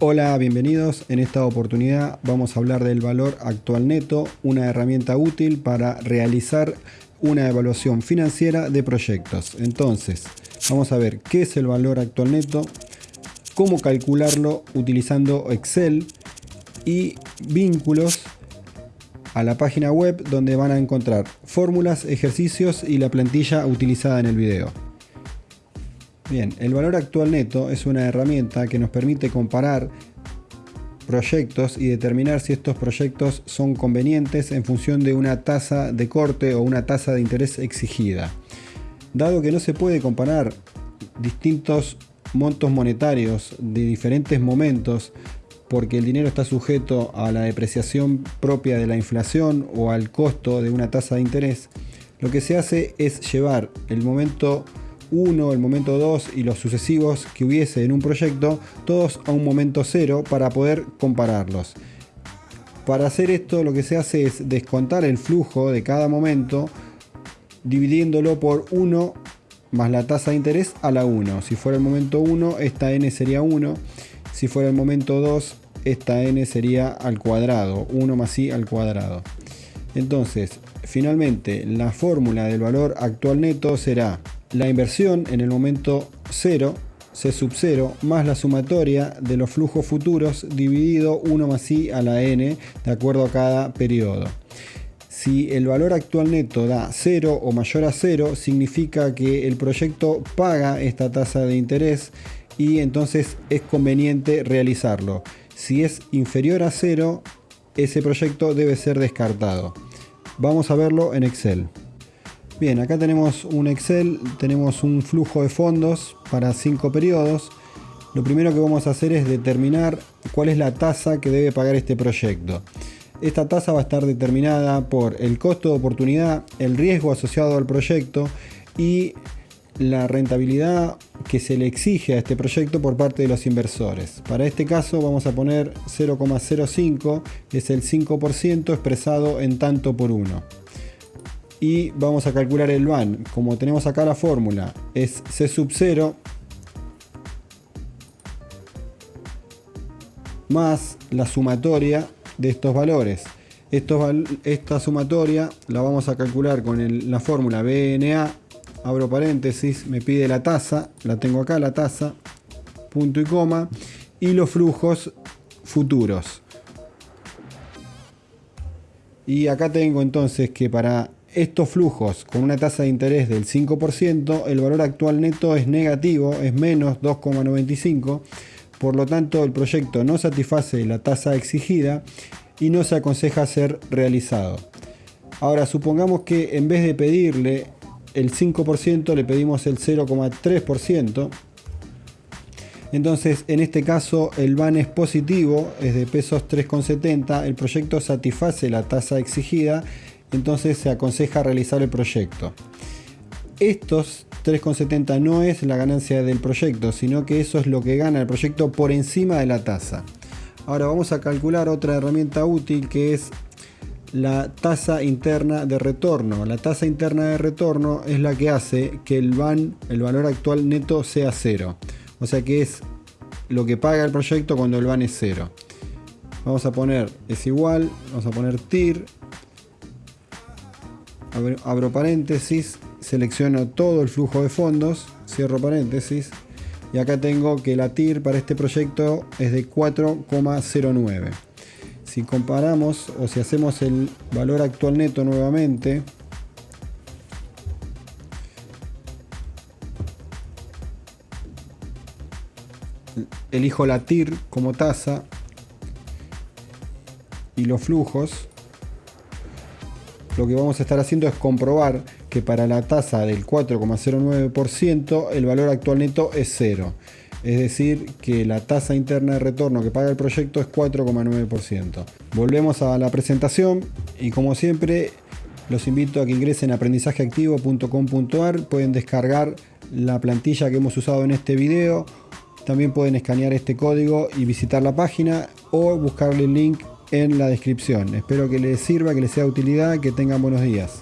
Hola, bienvenidos. En esta oportunidad vamos a hablar del valor actual neto, una herramienta útil para realizar una evaluación financiera de proyectos. Entonces, vamos a ver qué es el valor actual neto, cómo calcularlo utilizando Excel y vínculos a la página web donde van a encontrar fórmulas, ejercicios y la plantilla utilizada en el video. Bien, el valor actual neto es una herramienta que nos permite comparar proyectos y determinar si estos proyectos son convenientes en función de una tasa de corte o una tasa de interés exigida. Dado que no se puede comparar distintos montos monetarios de diferentes momentos porque el dinero está sujeto a la depreciación propia de la inflación o al costo de una tasa de interés, lo que se hace es llevar el momento 1, el momento 2 y los sucesivos que hubiese en un proyecto, todos a un momento 0 para poder compararlos. Para hacer esto lo que se hace es descontar el flujo de cada momento dividiéndolo por 1 más la tasa de interés a la 1. Si fuera el momento 1, esta n sería 1. Si fuera el momento 2, esta n sería al cuadrado, 1 más i al cuadrado. Entonces, finalmente, la fórmula del valor actual neto será la inversión en el momento 0, C sub 0, más la sumatoria de los flujos futuros dividido 1 más i a la n de acuerdo a cada periodo. Si el valor actual neto da 0 o mayor a 0, significa que el proyecto paga esta tasa de interés y entonces es conveniente realizarlo. Si es inferior a 0, ese proyecto debe ser descartado. Vamos a verlo en Excel. Bien, acá tenemos un Excel, tenemos un flujo de fondos para 5 periodos. Lo primero que vamos a hacer es determinar cuál es la tasa que debe pagar este proyecto. Esta tasa va a estar determinada por el costo de oportunidad, el riesgo asociado al proyecto y la rentabilidad que se le exige a este proyecto por parte de los inversores. Para este caso vamos a poner 0,05, es el 5% expresado en tanto por uno y vamos a calcular el van. Como tenemos acá la fórmula, es C sub 0 más la sumatoria de estos valores. esta sumatoria la vamos a calcular con la fórmula BNA, abro paréntesis, me pide la tasa, la tengo acá la tasa, punto y coma, y los flujos futuros. Y acá tengo entonces que para estos flujos con una tasa de interés del 5%, el valor actual neto es negativo, es menos 2,95, por lo tanto el proyecto no satisface la tasa exigida y no se aconseja ser realizado. Ahora supongamos que en vez de pedirle el 5% le pedimos el 0,3%, entonces en este caso el VAN es positivo, es de pesos 3,70, el proyecto satisface la tasa exigida entonces se aconseja realizar el proyecto. Estos 3,70 no es la ganancia del proyecto, sino que eso es lo que gana el proyecto por encima de la tasa. Ahora vamos a calcular otra herramienta útil que es la tasa interna de retorno. La tasa interna de retorno es la que hace que el VAN, el valor actual neto, sea cero. O sea que es lo que paga el proyecto cuando el VAN es cero. Vamos a poner es igual, vamos a poner TIR abro, paréntesis, selecciono todo el flujo de fondos, cierro paréntesis, y acá tengo que la TIR para este proyecto es de 4,09. Si comparamos o si hacemos el valor actual neto nuevamente, elijo la TIR como tasa y los flujos lo que vamos a estar haciendo es comprobar que para la tasa del 4,09% el valor actual neto es cero. Es decir, que la tasa interna de retorno que paga el proyecto es 4,9%. Volvemos a la presentación y como siempre los invito a que ingresen a aprendizajeactivo.com.ar. Pueden descargar la plantilla que hemos usado en este video. También pueden escanear este código y visitar la página o buscarle el link en la descripción. Espero que les sirva, que les sea de utilidad, que tengan buenos días.